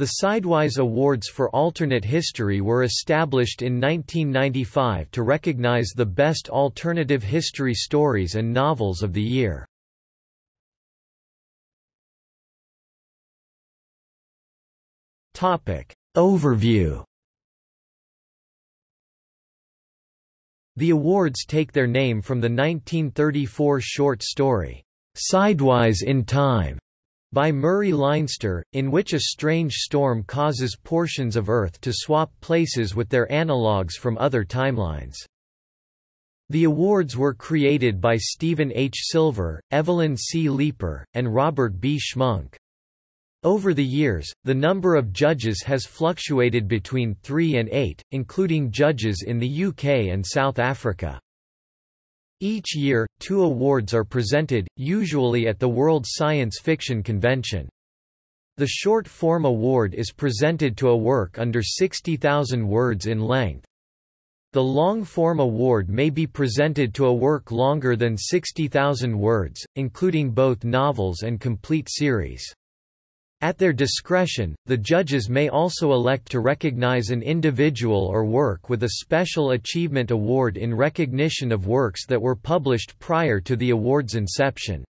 The Sidewise Awards for Alternate History were established in 1995 to recognize the best alternative history stories and novels of the year. Overview The awards take their name from the 1934 short story, "'Sidewise in Time' by Murray Leinster, in which a strange storm causes portions of Earth to swap places with their analogues from other timelines. The awards were created by Stephen H. Silver, Evelyn C. Leeper, and Robert B. Schmunk. Over the years, the number of judges has fluctuated between three and eight, including judges in the UK and South Africa. Each year, two awards are presented, usually at the World Science Fiction Convention. The Short Form Award is presented to a work under 60,000 words in length. The Long Form Award may be presented to a work longer than 60,000 words, including both novels and complete series. At their discretion, the judges may also elect to recognize an individual or work with a Special Achievement Award in recognition of works that were published prior to the award's inception.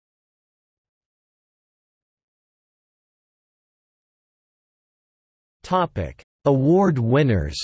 Award winners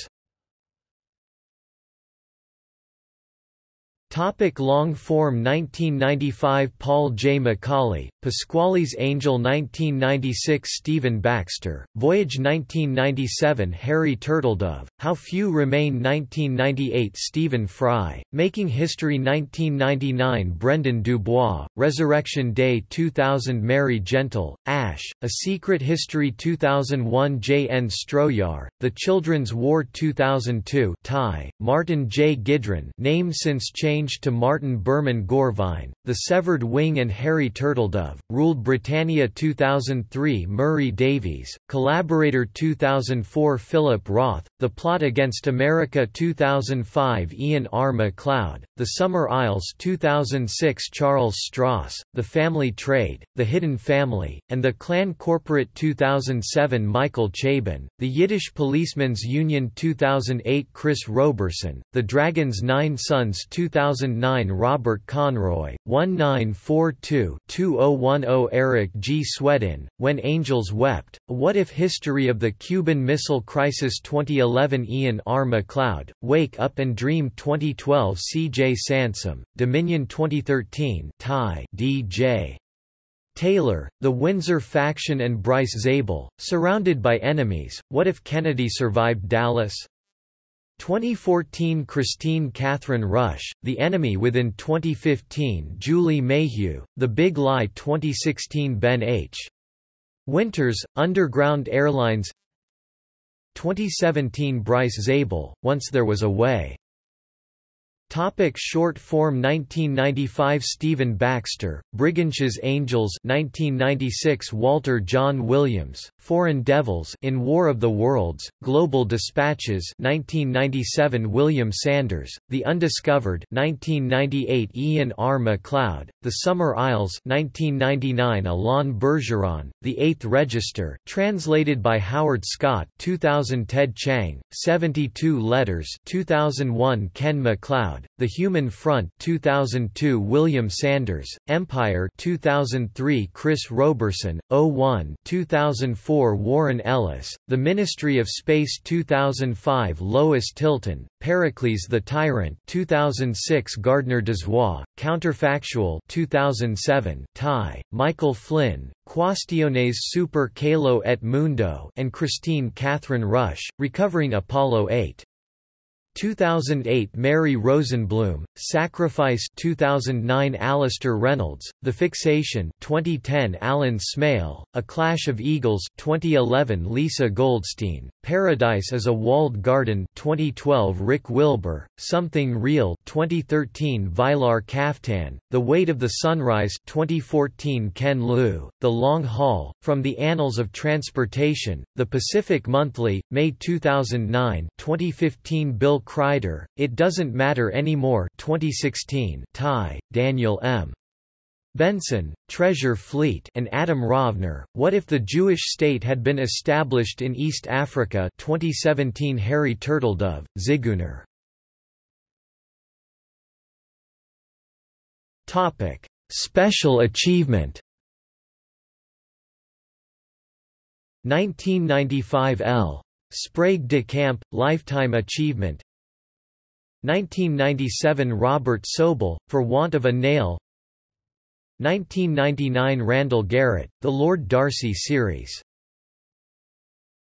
Topic long form 1995 Paul J. McAuley, Pasquale's Angel 1996 Stephen Baxter, Voyage 1997 Harry Turtledove, How Few Remain 1998 Stephen Fry, Making History 1999 Brendan Dubois, Resurrection Day 2000 Mary Gentle, Ash, A Secret History 2001 J. N. Stroyar, The Children's War 2002 Tie, Martin J. Gidron name since changed to Martin Berman Gorvine, The Severed Wing and Harry Turtledove, Ruled Britannia 2003 Murray Davies, Collaborator 2004 Philip Roth, The Plot Against America 2005 Ian R. MacLeod, The Summer Isles 2006 Charles Stross, The Family Trade, The Hidden Family, and The Clan Corporate 2007 Michael Chabon, The Yiddish Policemen's Union 2008 Chris Roberson, The Dragon's Nine Sons 2009 Robert Conroy, 1942-2010 Eric G. Swedin, When Angels Wept, What If History of the Cuban Missile Crisis 2011 Ian R. MacLeod, Wake Up and Dream 2012 C. J. Sansom, Dominion 2013 Tie D.J. Taylor, The Windsor Faction and Bryce Zabel, Surrounded by Enemies, What If Kennedy Survived Dallas? 2014 Kristine Kathryn Rusch, The Enemy Within 2015 Julie Mayhew, The Big Lie 2016 Ben H. Winters, Underground Airlines 2017 Bryce Zabel, Once There Was a Way Topic short form 1995 Stephen Baxter, Brigantia's Angels 1996 Walter John Williams, Foreign Devils in War of the Worlds, Global Dispatches 1997 William Sanders, The Undiscovered 1998 Ian R. MacLeod, The Summer Isles 1999 Alain Bergeron, The Eighth Register translated by Howard Scott 2000 Ted Chiang, 72 Letters 2001 Ken MacLeod the Human Front 2002 William Sanders, Empire 2003 Chris Roberson, 01 2004 Warren Ellis, The Ministry of Space 2005 Lois Tilton, Pericles the Tyrant 2006 Gardner Dozois, Counterfactual 2007 Tie, Michael Flynn, Quaestiones super Caelo et mundo and Kristine Kathryn Rusch, Recovering Apollo 8. 2008 Mary Rosenblum, Sacrifice 2009 Alastair Reynolds, The Fixation 2010 Alan Smale, A Clash of Eagles 2011 Lisa Goldstein, Paradise is a Walled Garden 2012 Rick Wilber, Something Real 2013 Vylar Kaftan, The Weight of the Sunrise 2014 Ken Liu, The Long Haul, From the Annals of Transportation, The Pacific Monthly, May 2009 2015 Bill Crider, It Doesn't Matter Anymore 2016 Tie, Daniel M. Bensen, Treasure Fleet and Adam Rovner, What if the Jewish State had been established in East Africa 2017 Harry Turtledove, Zigeuner Special achievement 1995 L. Sprague de Camp, Lifetime Achievement 1997 Robert Sobel, For Want of a Nail. 1999 Randall Garrett, The Lord Darcy Series